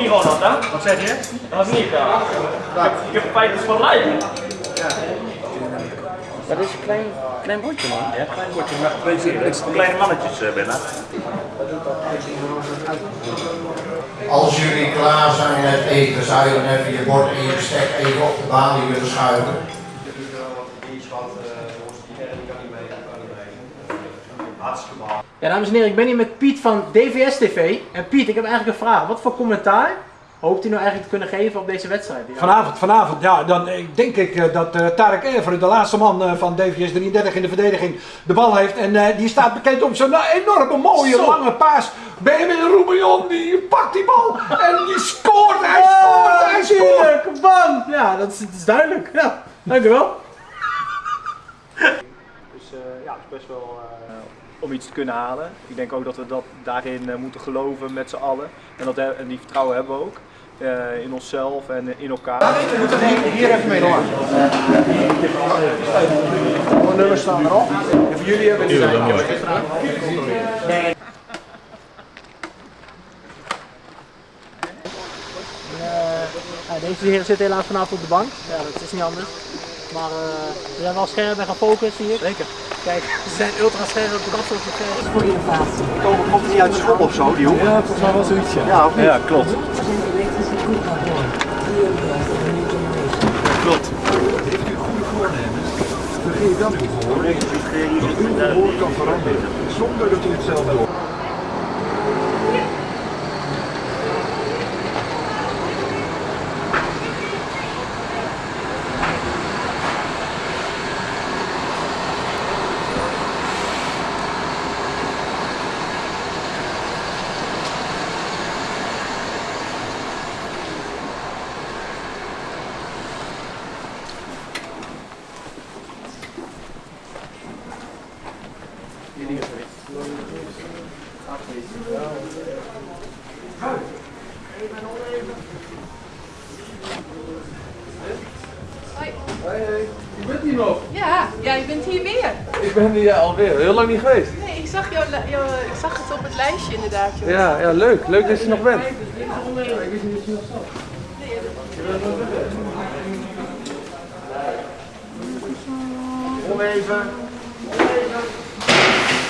niet hè? Wat zeg je? Dat was niet, ja. Ik heb, ik heb feitjes van lijken. Dat is een klein, klein bordje man. Ja, klein bordje met twee kleine mannetjes eh, binnen. Als jullie klaar zijn met eten, zou je dan even je bord en je bestek even op de balie willen schuiven. Ja, dames en heren, ik ben hier met Piet van DVS TV. En Piet, ik heb eigenlijk een vraag. Wat voor commentaar hoopt u nou eigenlijk te kunnen geven op deze wedstrijd? Ja. Vanavond, vanavond, ja, dan eh, denk ik eh, dat eh, Tarek Everen, de laatste man van DVS 33 in de verdediging, de bal heeft. En eh, die staat bekend om zo'n enorme mooie Zo. lange paas. Benjamin Roubillon, die pakt die bal en die scoort, hij scoort, hij scoort. Tuurlijk, bam! Ja, dat is, dat is duidelijk. Ja, dankjewel. Dus eh, ja, het is best wel eh, om iets te kunnen halen. Ik denk ook dat we dat daarin eh, moeten geloven met z'n allen. En, dat, en die vertrouwen hebben we ook. eh, in onszelf en in elkaar. Hier even mee door. Alle nummers staan erop. En voor jullie hebben we Ja, deze heren zitten helaas vanavond op de bank. Ja, dat is niet anders. Maar eh, we zijn wel scherp en gefocust hier. Zeker. Kijk, ze zijn ultra scherp op de kast op de Komen, komt het niet uit school of zo, die jongen? Ja, volgens mij wel zoiets, ja. Ja, of niet? Ja, klopt. Klopt. Vergeet dat niet voor. Uw woord kan veranderen, zonder dat u het zelf wil. Je bent hier nog. Ja, ja, je bent hier weer. Ik ben hier alweer heel lang niet geweest. Nee, ik zag, jou, jou, ik zag het op het lijstje inderdaad. Joh. Ja, ja leuk. Leuk dat je nog bent. Om even.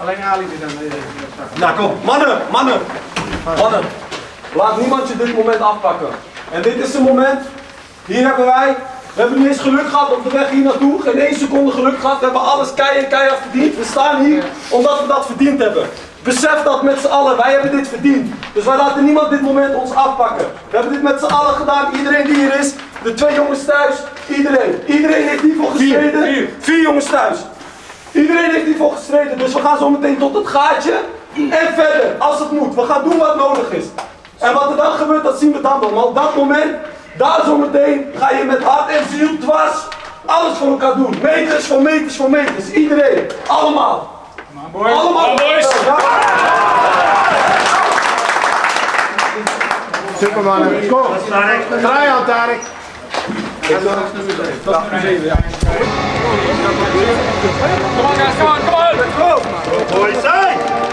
Alleen Ali die dan. Nou kom, mannen, mannen, mannen. Laat niemand je dit moment afpakken. En dit is het moment. Hier hebben wij, we hebben niet eens geluk gehad op de weg hier naartoe. Geen één seconde geluk gehad. We hebben alles keihard, keihard verdiend. We staan hier omdat we dat verdiend hebben. Besef dat met z'n allen, wij hebben dit verdiend. Dus wij laten niemand dit moment ons afpakken. We hebben dit met z'n allen gedaan, iedereen die hier is. De twee jongens thuis, iedereen. Iedereen heeft hiervoor gestreden. Vier, Vier jongens thuis. Iedereen heeft hiervoor gestreden, dus we gaan zo meteen tot het gaatje en verder, als het moet. We gaan doen wat nodig is. En wat er dan gebeurt, dat zien we dan wel. Maar op dat moment, daar zo meteen, ga je met hart en ziel dwars alles voor elkaar doen. Meters voor meters voor meters. Iedereen. Allemaal. Allemaal. Ja. Supermannen. Kom. Draai aan, Tarek. Come on guys, come on, come on! Ja,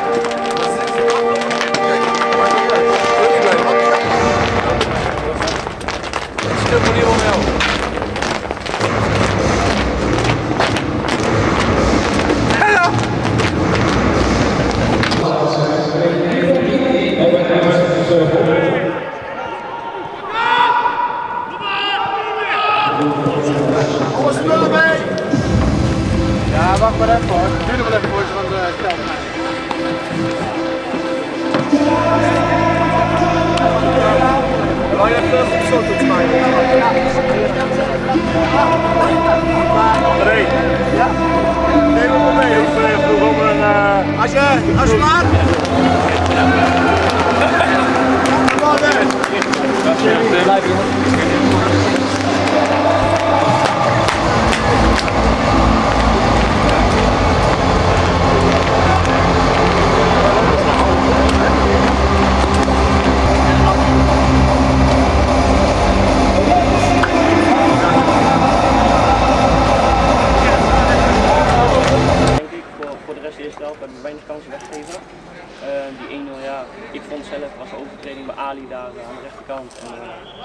denk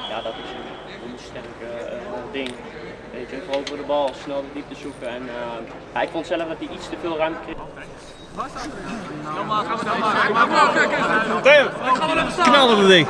ja, dat is een, sterk eh, ding. Weet je, veroveren de bal, snel de diepte zoeken. En, eh, ja, ik vond zelf dat hij iets te veel ruimte kreeg. Knallen we ding.